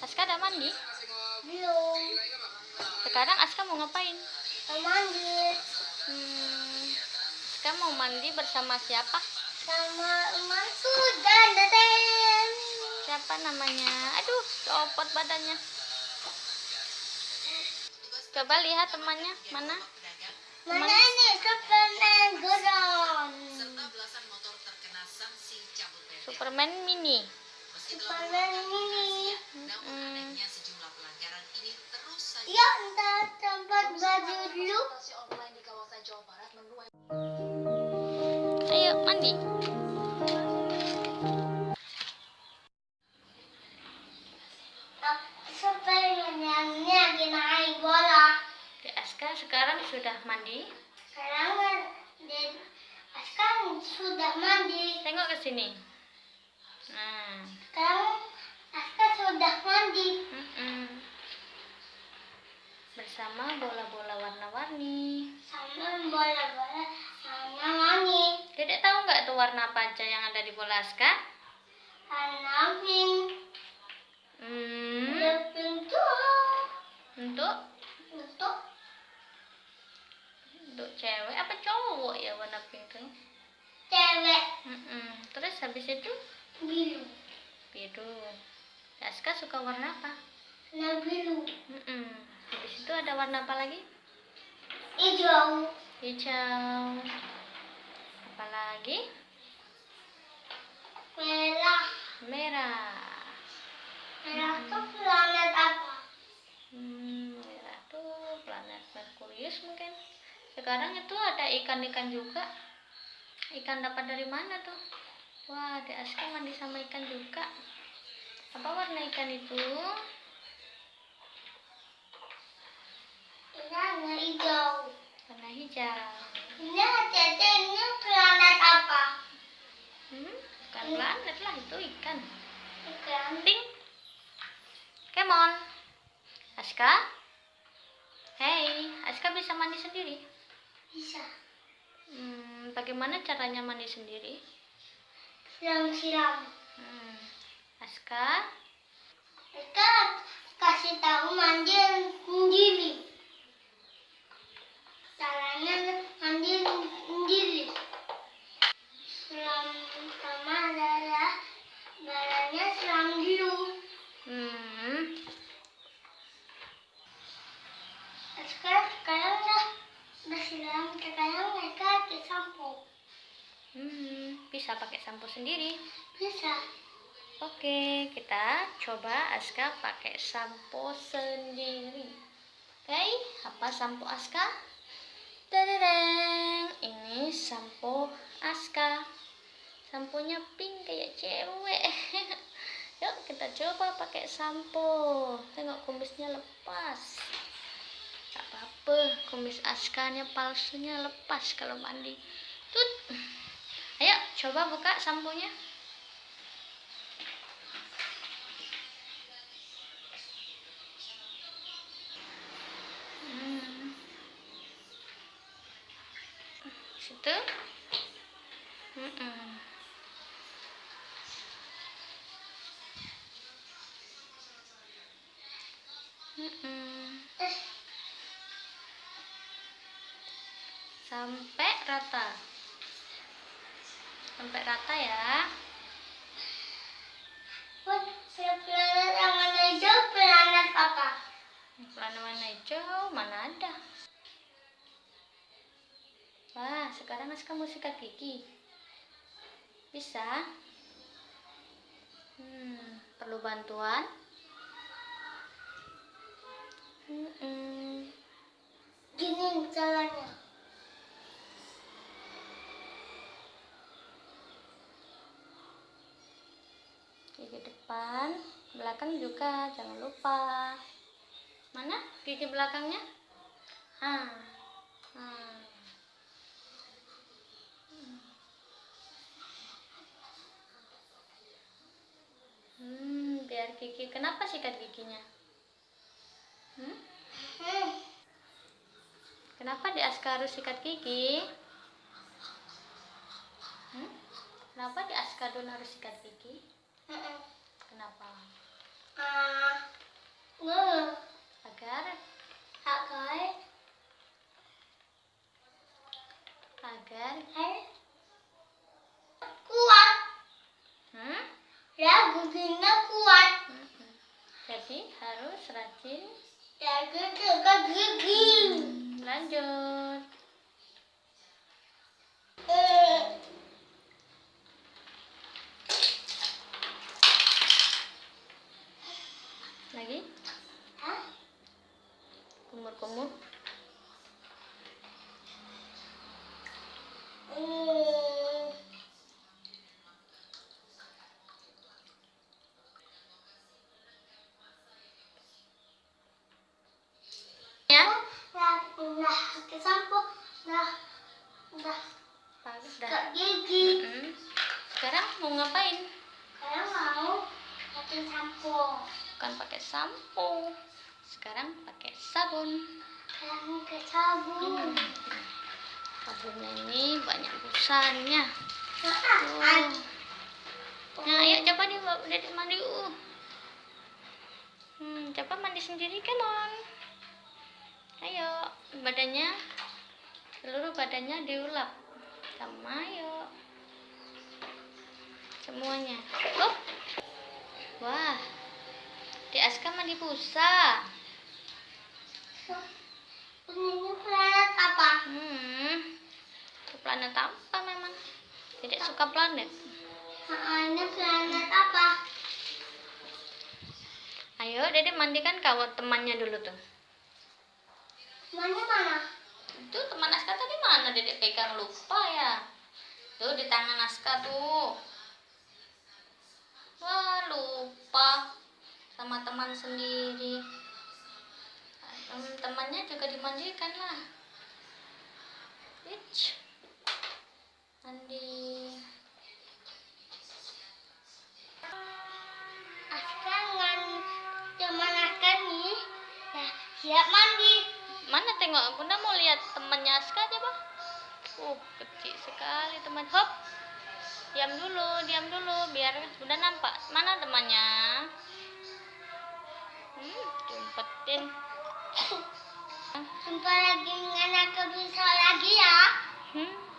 Aska udah mandi? Belum. Sekarang Aska mau ngapain? Mau mandi Hmm, Aska mau mandi bersama siapa? sama emakku dan deden. Siapa namanya? Aduh, copot badannya. Coba lihat temannya mana? Mana nih Superman Goron? Superman mini. Superman mini. Oke, Aska sekarang sudah mandi. Sekarang sekarang sudah mandi. Tengok ke sini. Nah, Sekarang Aska sudah mandi. mm-mm. bersama bola-bola warna-warni. Sama bola-bola sama mani. Dedek tahu nggak tuh warna apa aja yang ada di bola Aska? Warna pink. Hmm, Ada pink tuh. untuk Untuk untuk cewek apa cowok ya warna pink tuh? cewek Mm-mm. Terus habis itu biru. biru. Aska suka warna apa? Warna biru. Mm-mm. Habis itu ada warna apa lagi? Hijau. Hijau. Lagi? Merah. Merah. Merah tuh planet apa? Hmm, merah tuh planet Merkurius mungkin. Sekarang itu ada ikan-ikan juga. Ikan dapat dari mana tuh? Wah, di Aska mandi sama ikan juga. Apa warna ikan itu? Warna hijau. Warna hijau. Ini apa? Hmm, bukan planet lah, itu ikan. Ikan. Pink. Come on. Aska? Hey, Aska bisa mandi sendiri? Bisa. Hmm, bagaimana caranya mandi sendiri? Siram-siram. Hmm. Aska, Kita kasih tahu mandi sendiri. Caranya mandi sendiri. Siram sama adalah badannya siram dulu. hmm, Sekarang sekarang udah udah siram. Sekarang mereka pakai sampo. hmm, bisa pakai sampo sendiri. Bisa. Oke, kita coba Aska pakai sampo sendiri. Oke, apa sampo Aska? Tadadang, ini sampo Aska. Samponya pink kayak cewek. Yuk kita coba pakai sampo. Tengok kumisnya lepas. Gak apa-apa, kumis Askanya palsunya lepas kalau mandi. Tut. Ayo coba buka samponya. Hmm. Sampai rata. Sampai rata ya. Buat planet yang warna hijau planet apa? Warna warna hijau mana ada? Wah, sekarang Aska mau sikat gigi. Bisa? Hmm, perlu bantuan? Mm-mm. Gini caranya. Gigi depan, belakang juga jangan lupa. Mana gigi belakangnya? Ah, ah. Hmm, biar gigi. Kenapa sikat giginya? Hmm? Kenapa di Aska harus sikat gigi? Hmm? Kenapa di Askadon harus sikat gigi? Kenapa? Ah. Uh, ngeluh. Agar? Agar. Agar? Kuat. Hmm? Ya, giginya kuat. Hmm. Jadi harus rajin. Jaga jaga gigi. Hmm. Lanjut. Eh. Lagi kumur-kumur ya Nah, nah. Nah, nah, dah gigi. Sekarang mau ngapain Sekarang mau pakai sampo. Bukan pakai sampo. Sekarang pakai sabun. Sekarang pakai sabun. sabunnya ini banyak busanya. Tuh. nah ayo coba nih bawa dedek mandi uh. Hmm, coba mandi sendiri come on. Ayo badannya seluruh badannya diulap. Sama ayo. Semuanya. Oh wah di Aska mandi busa ini planet apa? hmm planet apa memang? Tidak suka planet. Ini planet apa? ayo dedek mandikan kawan temannya dulu tuh. Mana mana? itu teman Aska tadi mana? Dedek pegang lupa ya. Tuh di tangan Aska tuh. Wah lupa sama teman sendiri. Temannya juga dimandikan lah. Ich. mandi. Aska ngan cuman Aska nih. Ya, siap mandi. mana tengok? Bunda mau lihat temannya Aska coba uh kecil sekali teman. Hop. Diam dulu diam dulu biar bunda nampak. Mana temannya Tin. Jumpa lagi dengan aku bisa lagi ya. Hmm?